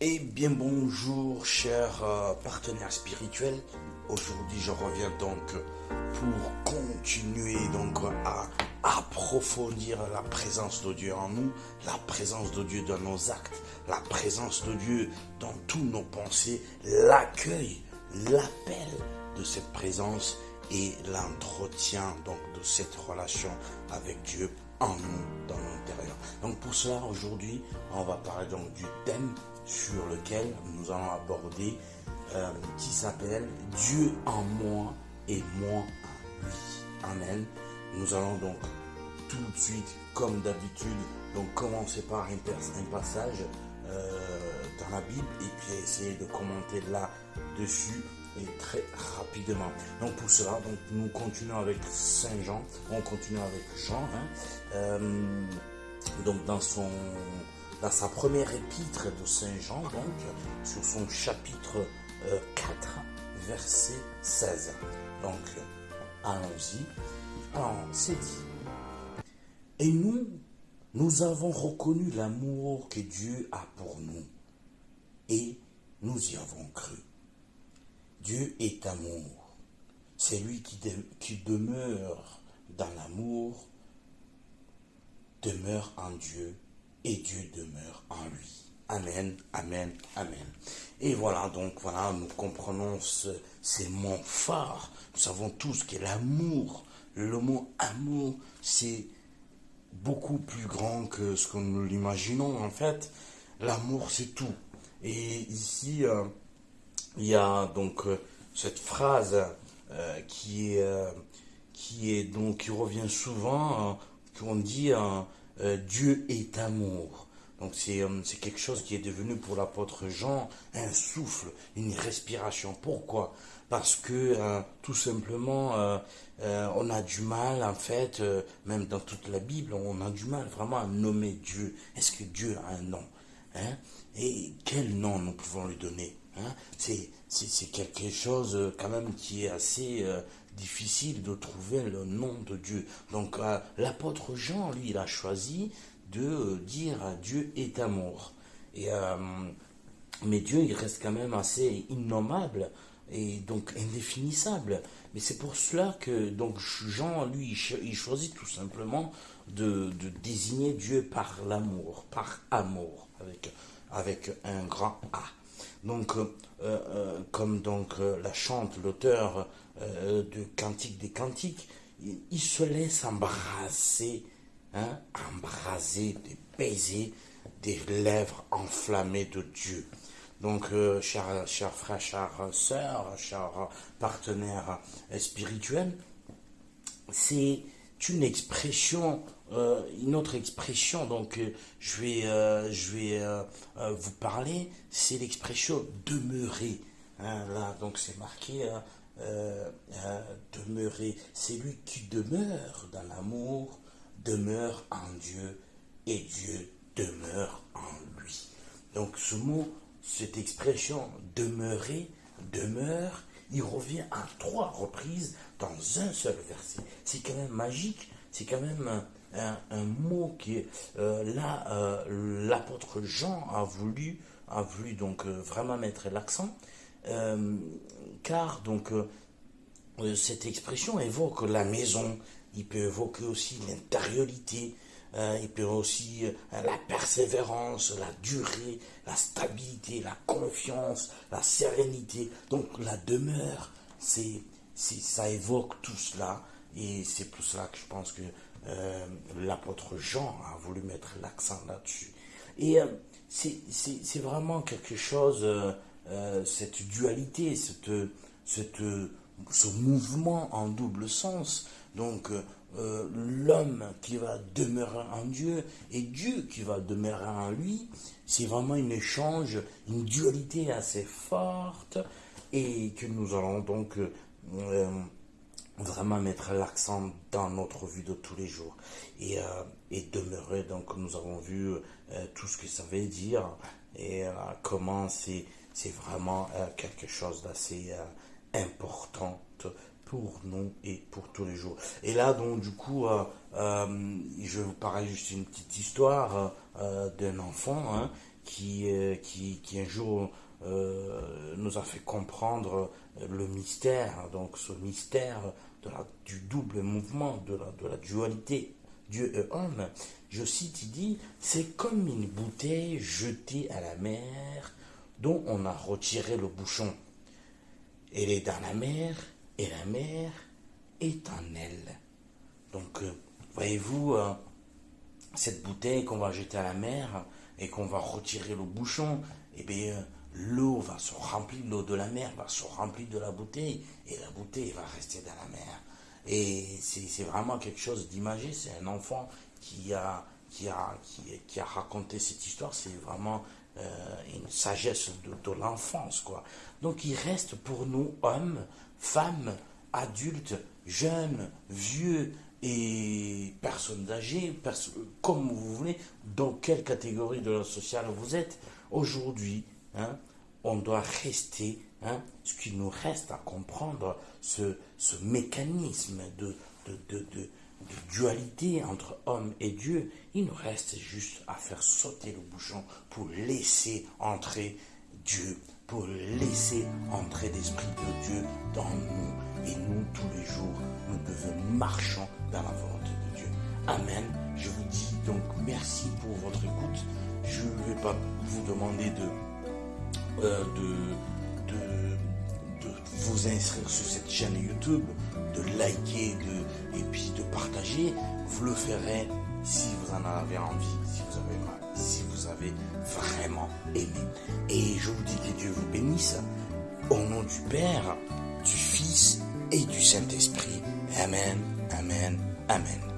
Eh bien bonjour chers euh, partenaires spirituels. Aujourd'hui je reviens donc pour continuer donc à approfondir la présence de Dieu en nous, la présence de Dieu dans nos actes, la présence de Dieu dans tous nos pensées, l'accueil, l'appel de cette présence et l'entretien donc de cette relation avec Dieu en nous, aujourd'hui, on va parler donc du thème sur lequel nous allons aborder euh, qui s'appelle Dieu en moi et moi en lui. Amen. Nous allons donc tout de suite, comme d'habitude, donc commencer par un, passage euh, dans la Bible et puis essayer de commenter là-dessus et très rapidement. Donc pour cela, donc nous continuons avec Saint Jean, on continue avec Jean, hein. euh, donc dans son dans sa première épître de Saint Jean, donc sur son chapitre 4, euh, verset 16. Donc allons-y. Alors c'est dit. Et nous, nous avons reconnu l'amour que Dieu a pour nous et nous y avons cru. Dieu est amour. C'est lui qui, qui demeure dans l'amour, demeure en Dieu et Dieu demeure en lui. Amen, amen, amen. Et voilà, donc voilà, nous comprenons ces mots forts. Nous savons tous que l'amour, le mot amour, c'est beaucoup plus grand que ce que nous l'imaginons en fait. L'amour, c'est tout. Et ici, euh, il y a donc euh, cette phrase euh, qui est qui est donc qui revient souvent qu'on dit Dieu est amour. Donc c'est quelque chose qui est devenu pour l'apôtre Jean un souffle, une respiration. Pourquoi? Parce que tout simplement on a du mal en fait, même dans toute la Bible, on a du mal vraiment à nommer Dieu. Est-ce que Dieu a un nom? Hein? Et quel nom nous pouvons lui donner? Hein, c'est quelque chose euh, quand même qui est assez euh, difficile de trouver le nom de Dieu. Donc euh, l'apôtre Jean, lui, il a choisi de dire Dieu est amour. Et, mais Dieu, il reste quand même assez innommable et donc indéfinissable. Mais c'est pour cela que donc Jean, lui, il choisit tout simplement de, de désigner Dieu par l'amour, par amour, avec, avec un grand A. Donc, euh, euh, comme donc euh, la chante l'auteur de Cantique des Cantiques, il, se laisse embrasser, hein, embraser, des des lèvres enflammées de Dieu. Donc, chers, chers frères, chères sœurs, chers partenaires spirituels, c'est une expression euh, une autre expression, donc euh, je vais, euh, je vais vous parler, c'est l'expression demeurer. Hein, là, donc c'est marqué demeurer. C'est lui qui demeure dans l'amour, demeure en Dieu, et Dieu demeure en lui. Donc ce mot, cette expression demeurer, demeure, il revient à trois reprises dans un seul verset. C'est quand même magique, c'est quand même un, mot qui est euh, là, euh, l'apôtre Jean a voulu, a voulu donc euh, vraiment mettre l'accent, car donc cette expression évoque la maison, il peut évoquer aussi l'intériorité, il peut aussi la persévérance, la durée, la stabilité, la confiance, la sérénité. Donc la demeure, c'est, ça évoque tout cela. Et c'est pour cela que je pense que euh, l'apôtre Jean a voulu mettre l'accent là-dessus. Et euh, c'est vraiment quelque chose, euh, cette dualité, cette, ce mouvement en double sens. Donc, l'homme qui va demeurer en Dieu et Dieu qui va demeurer en lui, c'est vraiment un échange, une dualité assez forte et que nous allons donc vraiment mettre l'accent dans notre vie de tous les jours et, euh, et demeurer donc nous avons vu euh, tout ce que ça veut dire et euh, comment c'est vraiment quelque chose d'assez important pour nous et pour tous les jours et là donc du coup je vais vous parler juste une petite histoire d'un enfant hein, qui, euh, qui, qui un jour euh, nous a fait comprendre le mystère, donc ce mystère du double mouvement, de la, de la dualité Dieu et homme. Je cite, il dit, c'est comme une bouteille jetée à la mer dont on a retiré le bouchon. Elle est dans la mer et la mer est en elle. Donc, euh, voyez-vous, euh, cette bouteille qu'on va jeter à la mer et qu'on va retirer le bouchon, eh bien, l'eau va se remplir, l'eau de la mer va se remplir de la bouteille et la bouteille va rester dans la mer. Et c'est vraiment quelque chose d'imagé. C'est un enfant qui a, qui, a, qui, a raconté cette histoire. C'est vraiment euh, une sagesse de, l'enfance. quoi. Donc il reste pour nous, hommes, femmes, adultes, jeunes, vieux et personnes âgées, comme vous voulez, dans quelle catégorie de la sociale vous êtes. Aujourd'hui, hein, on doit rester, hein, ce qui nous reste à comprendre, ce, ce mécanisme de, de, de, dualité entre homme et Dieu, il nous reste juste à faire sauter le bouchon pour laisser entrer Dieu, pour laisser entrer l'Esprit de Dieu dans nous. Et nous, tous les jours, nous devons marcher dans la volonté de Dieu. Amen. Je vous dis donc merci pour votre écoute. Je ne vais pas vous demander de, euh, de, de, de, vous inscrire sur cette chaîne YouTube, de liker de, et puis de partager. Vous le ferez si vous en avez envie, si vous avez si vous avez vraiment aimé. Et je vous dis que Dieu vous bénisse. Au nom du Père, du Fils et du Saint-Esprit. Amen, Amen, Amen.